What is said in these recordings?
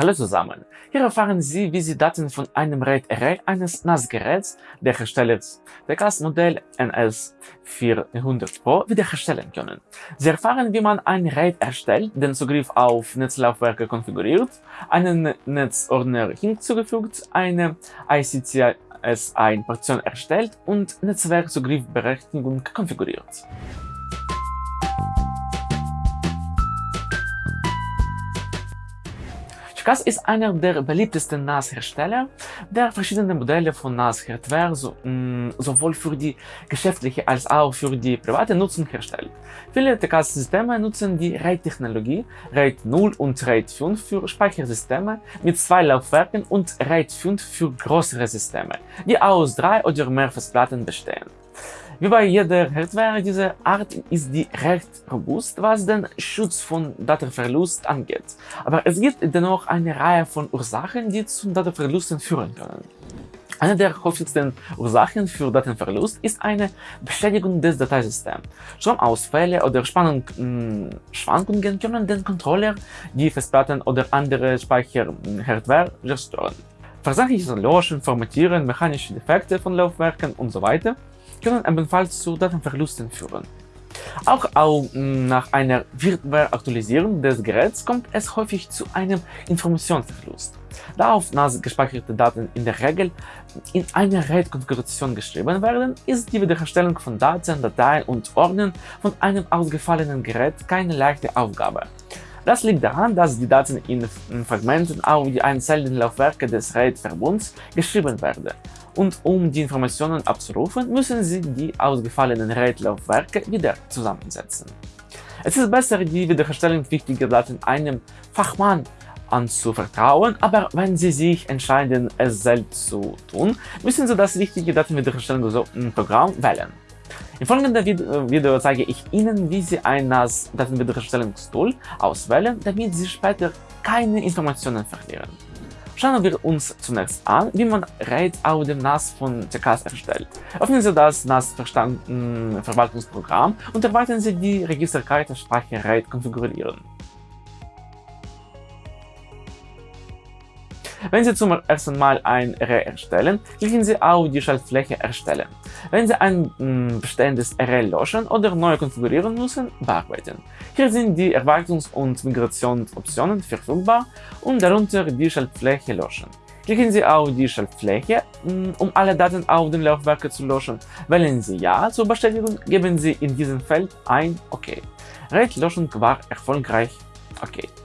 Hallo zusammen! Hier erfahren Sie, wie Sie Daten von einem RAID-Array eines NAS-Geräts der Herstellers TCAS-Modell NS400 Pro wiederherstellen können. Sie erfahren, wie man ein RAID erstellt, den Zugriff auf Netzlaufwerke konfiguriert, einen Netzordner hinzugefügt, eine ICCS-1-Partition erstellt und Netzwerkzugriffberechtigung konfiguriert. TCAS ist einer der beliebtesten NAS-Hersteller, der verschiedene Modelle von NAS-Hardware so, mm, sowohl für die geschäftliche als auch für die private Nutzung herstellt. Viele TCAS-Systeme nutzen die RAID-Technologie, RAID 0 und RAID 5 für Speichersysteme mit zwei Laufwerken und RAID 5 für größere Systeme, die aus drei oder mehr Festplatten bestehen. Wie bei jeder Hardware dieser Art ist die recht robust, was den Schutz von Datenverlust angeht. Aber es gibt dennoch eine Reihe von Ursachen, die zu Datenverlusten führen können. Eine der häufigsten Ursachen für Datenverlust ist eine Beschädigung des Dateisystems. Stromausfälle oder Spannungsschwankungen hm, können den Controller, die Festplatten oder andere Speicherhardware zerstören. Versachliches Löschen, Formatieren, mechanische Defekte von Laufwerken usw. So können ebenfalls zu Datenverlusten führen. Auch, auch nach einer Firmware-Aktualisierung des Geräts kommt es häufig zu einem Informationsverlust. Da auf NAS gespeicherte Daten in der Regel in einer RAID-Konfiguration geschrieben werden, ist die Wiederherstellung von Daten, Dateien und Ordnern von einem ausgefallenen Gerät keine leichte Aufgabe. Das liegt daran, dass die Daten in Fragmenten auf die einzelnen Laufwerke des RAID-Verbunds geschrieben werden und um die Informationen abzurufen, müssen Sie die ausgefallenen RAID-Laufwerke wieder zusammensetzen. Es ist besser, die Wiederherstellung wichtiger Daten einem Fachmann anzuvertrauen, aber wenn Sie sich entscheiden, es selbst zu tun, müssen Sie das richtige Datenwiederherstellungsprogramm wählen. Im folgenden Video zeige ich Ihnen, wie Sie ein NAS Datenwiederherstellungstool auswählen, damit Sie später keine Informationen verlieren. Schauen wir uns zunächst an, wie man RAID auf dem NAS von TCAS erstellt. Öffnen Sie das NAS-Verwaltungsprogramm und erweitern Sie die Registerkarte Speicher RAID konfigurieren. Wenn Sie zum ersten Mal ein Array erstellen, klicken Sie auf die Schaltfläche Erstellen. Wenn Sie ein mm, bestehendes Array löschen oder neu konfigurieren müssen, bearbeiten. Hier sind die Erweiterungs- und Migrationsoptionen verfügbar und darunter die Schaltfläche Löschen. Klicken Sie auf die Schaltfläche, mm, um alle Daten auf den Laufwerken zu löschen. Wählen Sie Ja zur Bestätigung, geben Sie in diesem Feld ein OK. RAID-Löschung war erfolgreich. OK.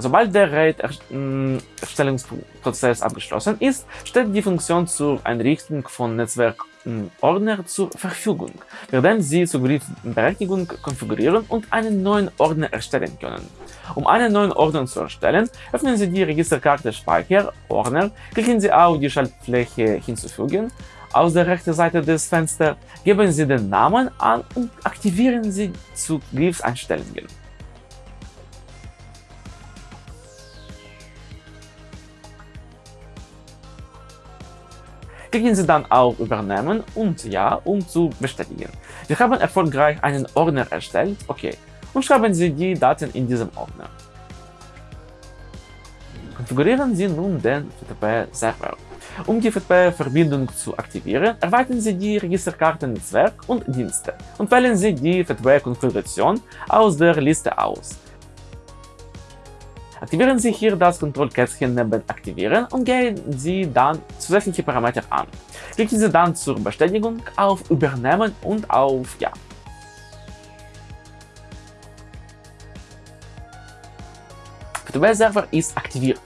Sobald der RAID-Erstellungsprozess abgeschlossen ist, steht die Funktion zur Einrichtung von Netzwerkordner zur Verfügung, während Sie Zugriffsberechtigung konfigurieren und einen neuen Ordner erstellen können. Um einen neuen Ordner zu erstellen, öffnen Sie die Registerkarte Speicher Ordner, klicken Sie auf die Schaltfläche Hinzufügen, aus der rechten Seite des Fensters geben Sie den Namen an und aktivieren Sie Zugriffseinstellungen. Klicken Sie dann auf Übernehmen und Ja, um zu bestätigen. Wir haben erfolgreich einen Ordner erstellt, okay, und schreiben Sie die Daten in diesem Ordner. Konfigurieren Sie nun den FTP-Server. Um die FTP-Verbindung zu aktivieren, erweitern Sie die Registerkarte Netzwerk und Dienste und wählen Sie die FTP-Konfiguration aus der Liste aus. Aktivieren Sie hier das Kontrollkästchen neben Aktivieren und gehen Sie dann zusätzliche Parameter an. Klicken Sie dann zur Bestätigung auf Übernehmen und auf Ja. FTP-Server ist aktiviert.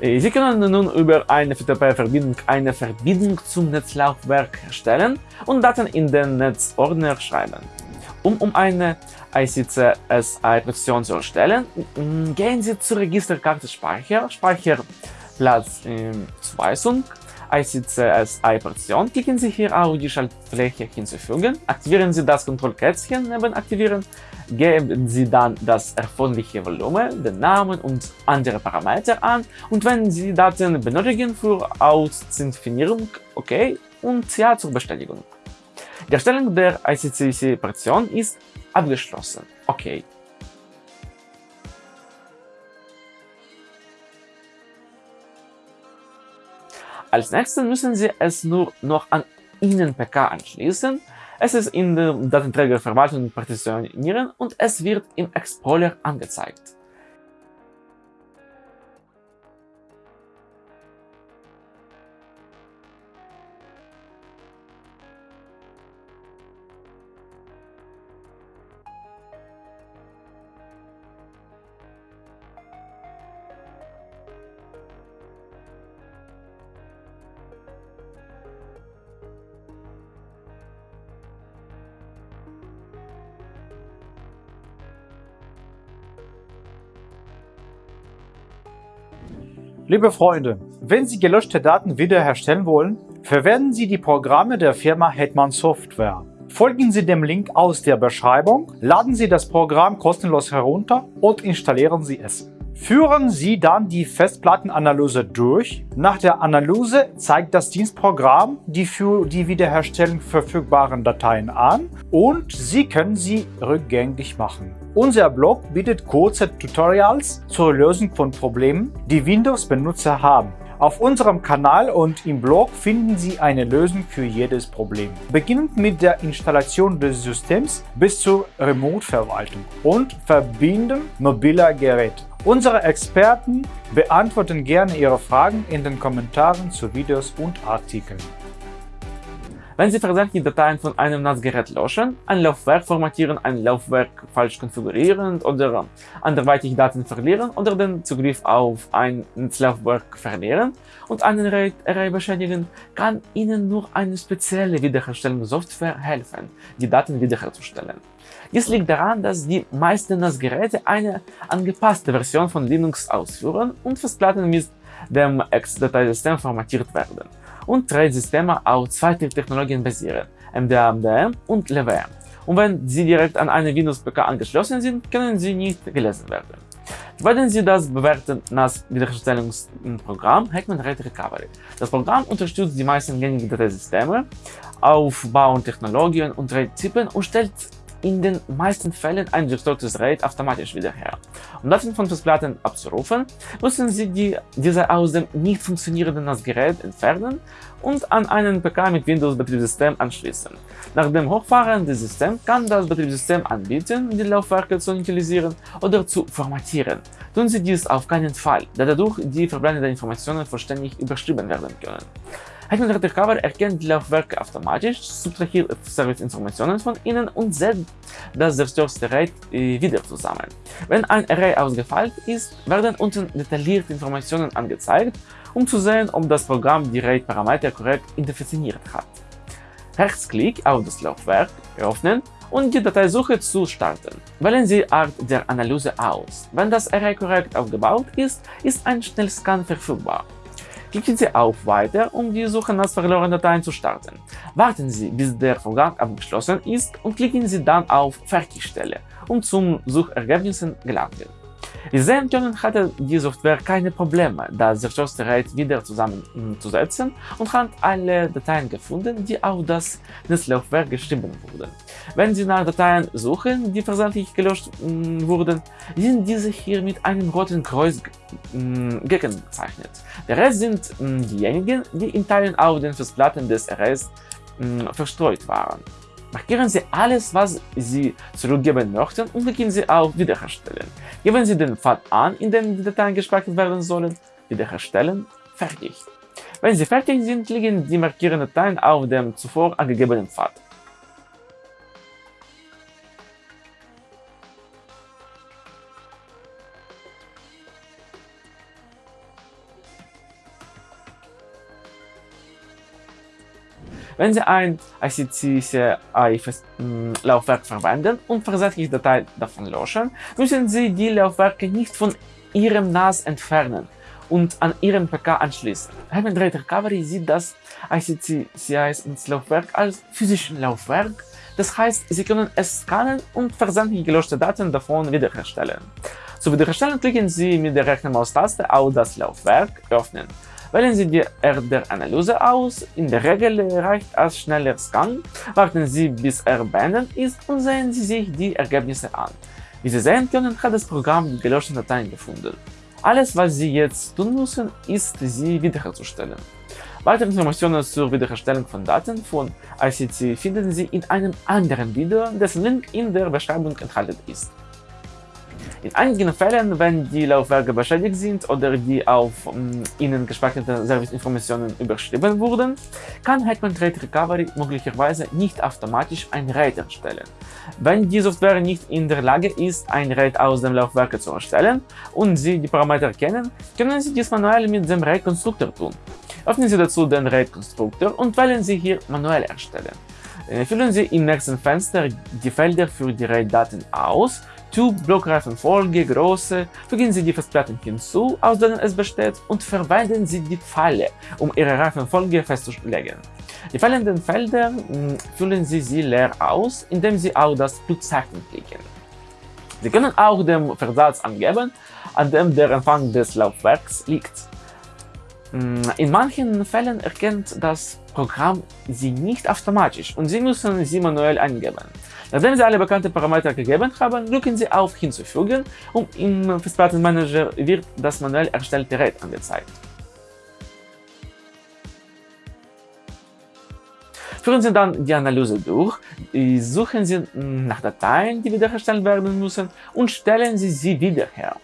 Sie können nun über eine FTP-Verbindung eine Verbindung zum Netzlaufwerk erstellen und Daten in den Netzordner schreiben. Um, um eine ICC-SI-Partition zu erstellen, gehen Sie zur Registerkarte Speicher, Speicherplatz in Zuweisung, ICC-SI-Partition, klicken Sie hier auf die Schaltfläche hinzufügen, aktivieren Sie das Kontrollkätzchen neben Aktivieren, geben Sie dann das erforderliche Volumen, den Namen und andere Parameter an. Und wenn Sie Daten benötigen für Authentifikierung, OK und Ja zur Bestätigung. Die Erstellung der ICCC-Partition ist abgeschlossen. OK. Als nächstes müssen Sie es nur noch an Ihren PK anschließen, es ist in der Datenträgerverwaltung partitionieren und es wird im Explorer angezeigt. Liebe Freunde, wenn Sie gelöschte Daten wiederherstellen wollen, verwenden Sie die Programme der Firma Hetman Software. Folgen Sie dem Link aus der Beschreibung, laden Sie das Programm kostenlos herunter und installieren Sie es. Führen Sie dann die Festplattenanalyse durch. Nach der Analyse zeigt das Dienstprogramm die für die Wiederherstellung verfügbaren Dateien an und Sie können sie rückgängig machen. Unser Blog bietet kurze Tutorials zur Lösung von Problemen, die Windows-Benutzer haben. Auf unserem Kanal und im Blog finden Sie eine Lösung für jedes Problem. Beginnend mit der Installation des Systems bis zur Remote-Verwaltung und Verbinden mobiler Geräte. Unsere Experten beantworten gerne Ihre Fragen in den Kommentaren zu Videos und Artikeln. Wenn Sie versehentlich Dateien von einem NAS-Gerät löschen, ein Laufwerk formatieren, ein Laufwerk falsch konfigurieren oder anderweitig Daten verlieren oder den Zugriff auf ein Laufwerk verlieren und einen Array beschädigen, kann Ihnen nur eine spezielle Wiederherstellungssoftware helfen, die Daten wiederherzustellen. Dies liegt daran, dass die meisten NAS-Geräte eine angepasste Version von Linux ausführen und Festplatten mit dem Ex-Dateisystem formatiert werden und drei Systeme auf zwei Technologien basieren, MDM und LWM. Und wenn sie direkt an eine Windows-PK angeschlossen sind, können sie nicht gelesen werden. Verwenden Sie das bewährte NAS-Wiederherstellungsprogramm Hackman Red Recovery. Das Programm unterstützt die meisten gängigen Dateisysteme, Aufbau und Technologien und RAID-Typen und stellt in den meisten Fällen ein gestörtes RAID automatisch wieder her. Um Daten von Festplatten abzurufen, müssen Sie die, diese aus dem nicht funktionierenden NAS-Gerät entfernen und an einen PK mit Windows-Betriebssystem anschließen. Nach dem Hochfahren des Systems kann das Betriebssystem anbieten, die Laufwerke zu initialisieren oder zu formatieren. Tun Sie dies auf keinen Fall, da dadurch die verbleibenden Informationen vollständig überschrieben werden können. Hackman Recover erkennt die Laufwerke automatisch, subtrahiert Serviceinformationen von ihnen und setzt das zerstörte äh, wieder zusammen. Wenn ein Array ausgefallen ist, werden unten detaillierte Informationen angezeigt, um zu sehen, ob das Programm die RAID-Parameter korrekt identifiziert hat. Rechtsklick auf das Laufwerk öffnen und die Dateisuche zu starten. Wählen Sie Art der Analyse aus. Wenn das Array korrekt aufgebaut ist, ist ein Schnellscan verfügbar. Klicken Sie auf Weiter, um die Suche nach verlorenen Dateien zu starten. Warten Sie, bis der Vorgang abgeschlossen ist und klicken Sie dann auf Fertigstelle, um zum Suchergebnissen gelangen. Können, hatte die Software keine Probleme, das zerstörte RAID wieder zusammenzusetzen und hat alle Dateien gefunden, die auf das Netzlaufwerk geschrieben wurden. Wenn Sie nach Dateien suchen, die versehentlich gelöscht wurden, sind diese hier mit einem roten Kreuz gekennzeichnet. Der Rest sind diejenigen, die in Teilen auf den Festplatten des Arrays verstreut waren. Markieren Sie alles, was Sie zurückgeben möchten und klicken Sie auf Wiederherstellen. Geben Sie den Pfad an, in dem die Dateien gespeichert werden sollen. Wiederherstellen. Fertig. Wenn Sie fertig sind, liegen die markierten Dateien auf dem zuvor angegebenen Pfad. Wenn Sie ein ICC-CI-Laufwerk verwenden und versehentlich Dateien davon löschen, müssen Sie die Laufwerke nicht von Ihrem NAS entfernen und an Ihren PK anschließen. Heaven Rate Recovery sieht das ICC-CI-Laufwerk als physischen Laufwerk, das heißt, Sie können es scannen und versehentlich gelöschte Daten davon wiederherstellen. Zu wiederherstellen klicken Sie mit der rechten Maustaste auf das Laufwerk Öffnen. Wählen Sie die RDR-Analyse aus, in der Regel reicht als schneller Scan, warten Sie bis er beendet ist und sehen Sie sich die Ergebnisse an. Wie Sie sehen können, hat das Programm die gelöschten Dateien gefunden. Alles, was Sie jetzt tun müssen, ist, sie wiederherzustellen. Weitere Informationen zur Wiederherstellung von Daten von ICC finden Sie in einem anderen Video, dessen Link in der Beschreibung enthalten ist. In einigen Fällen, wenn die Laufwerke beschädigt sind oder die auf um, ihnen gespeicherten Serviceinformationen überschrieben wurden, kann Hetman Trade Recovery möglicherweise nicht automatisch ein RAID erstellen. Wenn die Software nicht in der Lage ist, ein RAID aus dem Laufwerk zu erstellen und Sie die Parameter kennen, können Sie dies manuell mit dem RAID-Konstruktor tun. Öffnen Sie dazu den RAID-Konstruktor und wählen Sie hier Manuell erstellen. Füllen Sie im nächsten Fenster die Felder für die RAID-Daten aus Tube, Blockreifenfolge, Größe, fügen Sie die Festplatten hinzu, aus denen es besteht, und verwenden Sie die Pfeile, um Ihre Reifenfolge festzulegen. Die fehlenden Felder mh, füllen Sie sie leer aus, indem Sie auf das Pluszeichen klicken. Sie können auch den Versatz angeben, an dem der Empfang des Laufwerks liegt. In manchen Fällen erkennt das Programm sie nicht automatisch und Sie müssen sie manuell eingeben. Nachdem Sie alle bekannten Parameter gegeben haben, drücken Sie auf Hinzufügen und im Festplattenmanager wird das manuell erstellte RAID angezeigt. Führen Sie dann die Analyse durch, suchen Sie nach Dateien, die wiederhergestellt werden müssen und stellen Sie sie wieder her.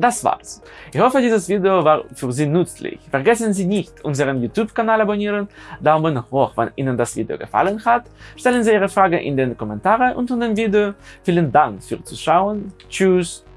Das war's. Ich hoffe, dieses Video war für Sie nützlich. Vergessen Sie nicht, unseren YouTube-Kanal abonnieren, Daumen hoch, wenn Ihnen das Video gefallen hat, stellen Sie Ihre Frage in den Kommentaren unter dem Video. Vielen Dank fürs Zuschauen. Tschüss.